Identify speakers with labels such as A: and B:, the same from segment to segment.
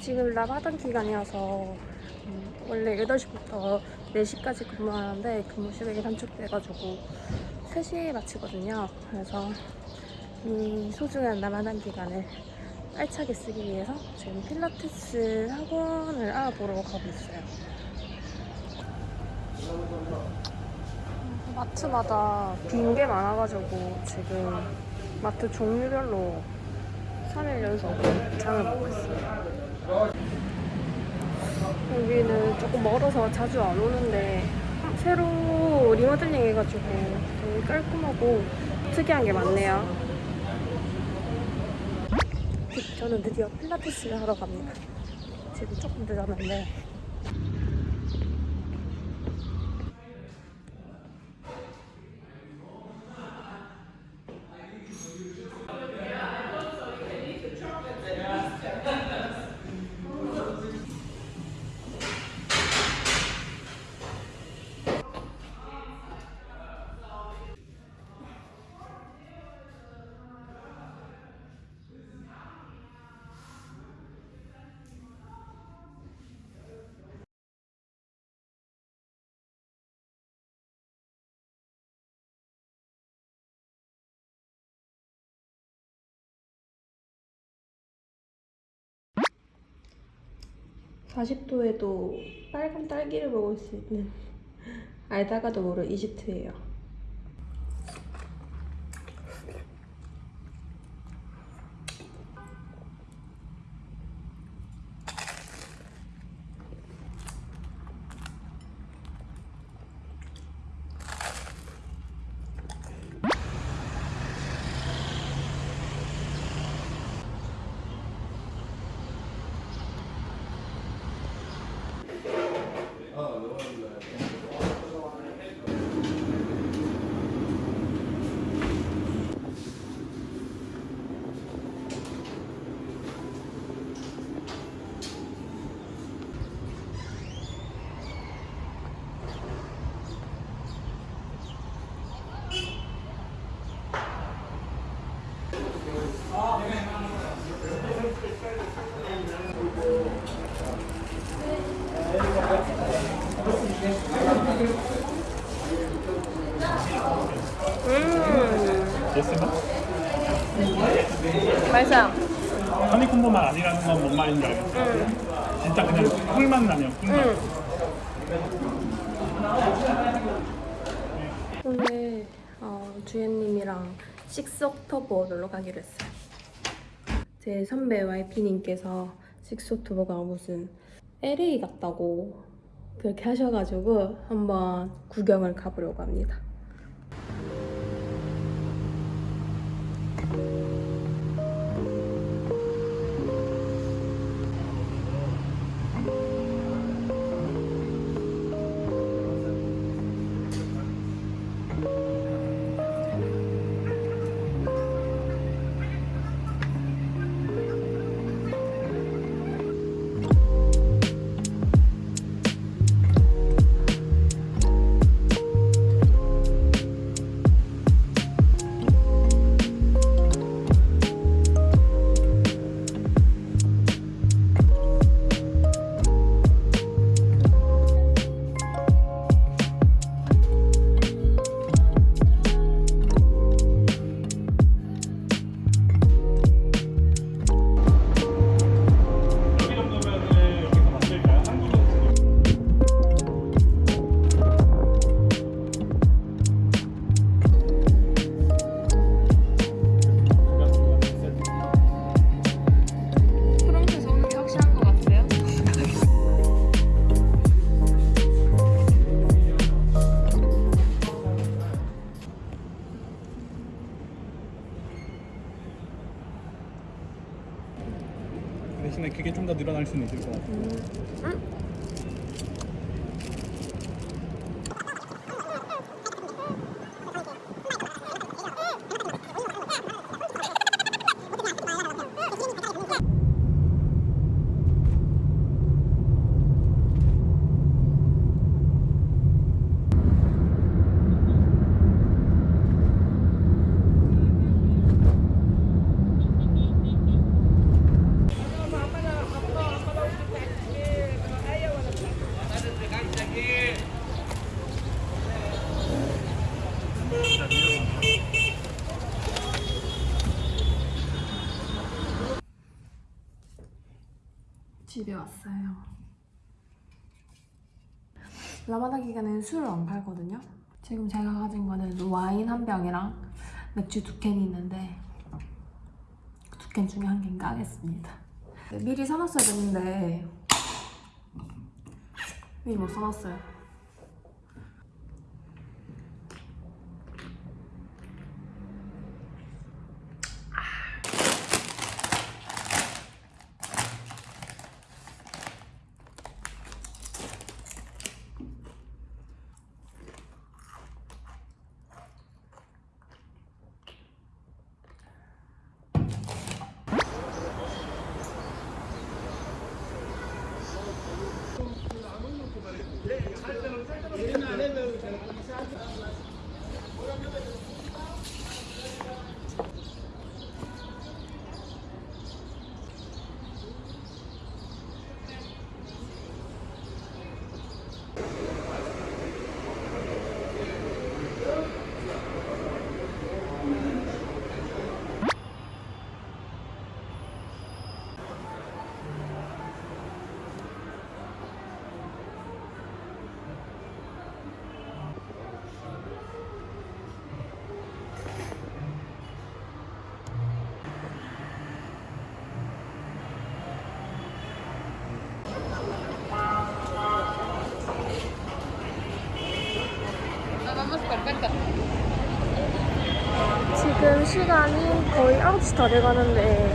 A: 지금 라마단 기간이어서 음, 원래 8시부터 4시까지 근무하는데 근무 시간이 단축돼가지고 3시에 마치거든요. 그래서 이 소중한 라마단 기간을 알차게 쓰기 위해서 지금 필라테스 학원을 알아보러 가고 있어요. 마트마다 빈 게 많아가지고 지금 마트 종류별로 3일 연속 장을 있어요. 여기는 조금 멀어서 자주 안 오는데 새로 리모델링 해가지고 되게 깔끔하고 특이한 게 많네요. 저는 드디어 필라테스를 하러 갑니다. 지금 조금 늦었는데 (40도에도) 빨간 딸기를 먹을 수 있는 알다가도 모를 이집트예요. 맛있어요.
B: 허니콤보만 아니라는 건 뭔 말인지 알겠어.
A: 음.
B: 진짜 그냥 꿀맛 나네요. 꿀맛.
A: 응. 오늘 어, 주연님이랑 식스옥토버 놀러 가기로 했어요. 제 선배 YP님께서 식스옥토버가 무슨 LA 같다고 그렇게 하셔가지고 한번 구경을 가보려고 합니다. 라마단 기간에는 술을 안 팔거든요. 지금 제가 가진 거는 와인 한 병이랑 맥주 두 캔이 있는데 두 캔 중에 한 캔 까겠습니다. 네, 미리 사놨어야 됐는데 미리 못 사놨어요. 지금 시간이 거의 9시 다 돼가는데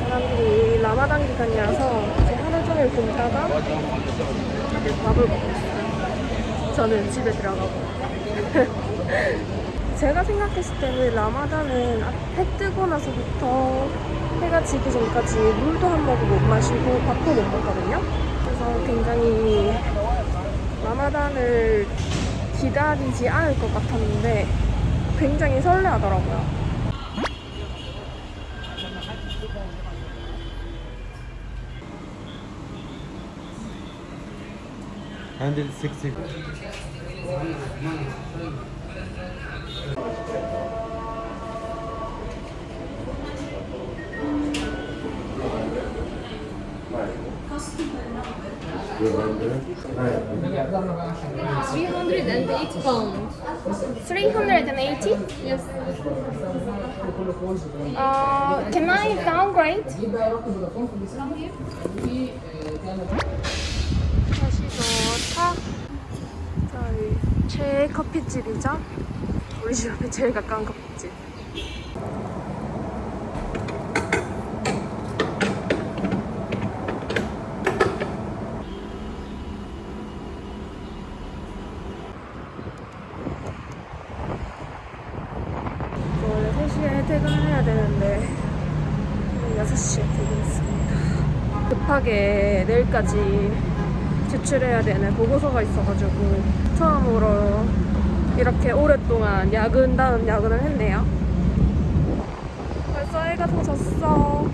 A: 사람들이 라마단 기간이라서 이제 하루 종일 굶다가 밥을 먹고 있어요. 저는 집에 들어가고. 제가 생각했을 때는 라마단은 해 뜨고 나서부터 해가 지기 전까지 물도 한 모금 못 마시고 밥도 못 먹거든요. 그래서 굉장히 라마단을 기다리지 않을 것 같았는데 굉장히 설레하더라고요.
C: Handle 60.
A: Three hundred and eighty pounds. Three hundred and eighty? Yes. Uh, can I downgrade? 다시 차. 저희 최애 커피집이죠. 우리 집 앞에 제일 가까운 커피집. 원래 3시에 퇴근을 해야 되는데 6시에 퇴근했습니다. 급하게 내일까지 제출해야 되는 보고서가 있어가지고 처음으로 이렇게 오랫동안 야근 다음 야근을 했네요. 벌써 해가 더 졌어.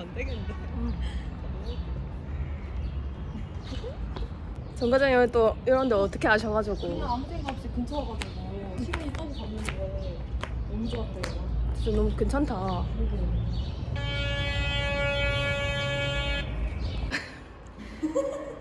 D: 안 되겠는데.
A: 정 과장님은 또 이런 데 어떻게 아셔가지고
D: 그냥 아무 생각 없이 근처 와가지고 시간이 떠고 갔는데 너무 좋았대요.
A: 진짜 너무 괜찮다. 그러게.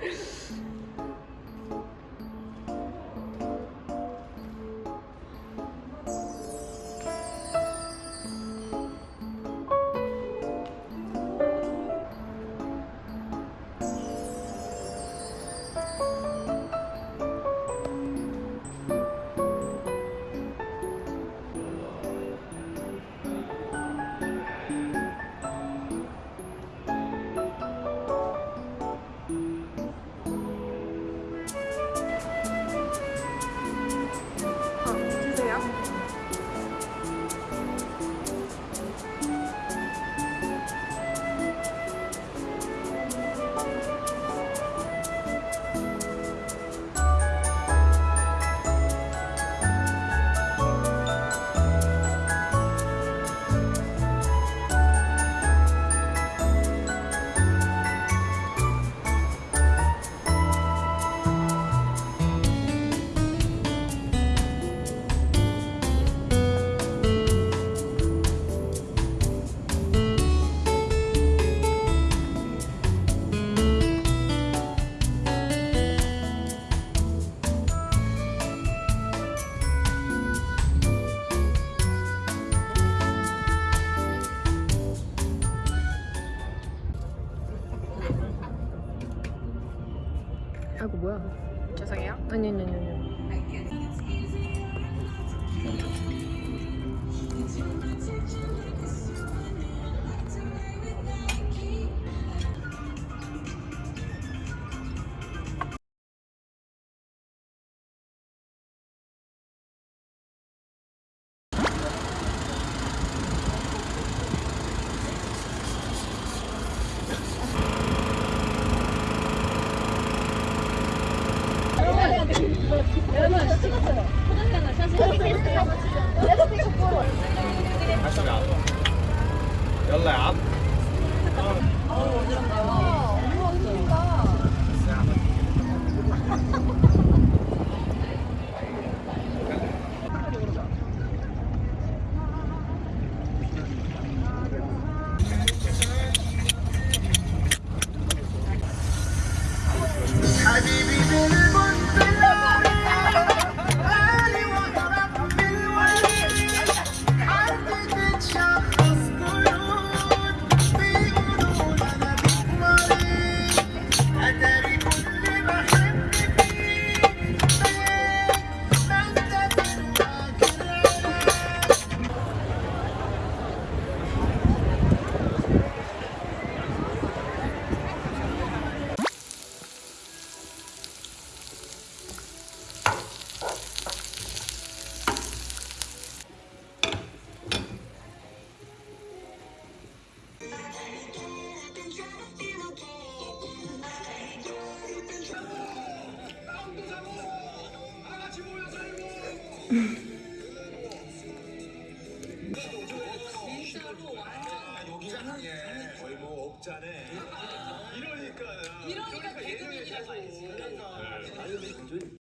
E: 아이고 뭐야.
A: 죄송해요.
E: 아니 아니 아니 아니.
F: Mm-hmm.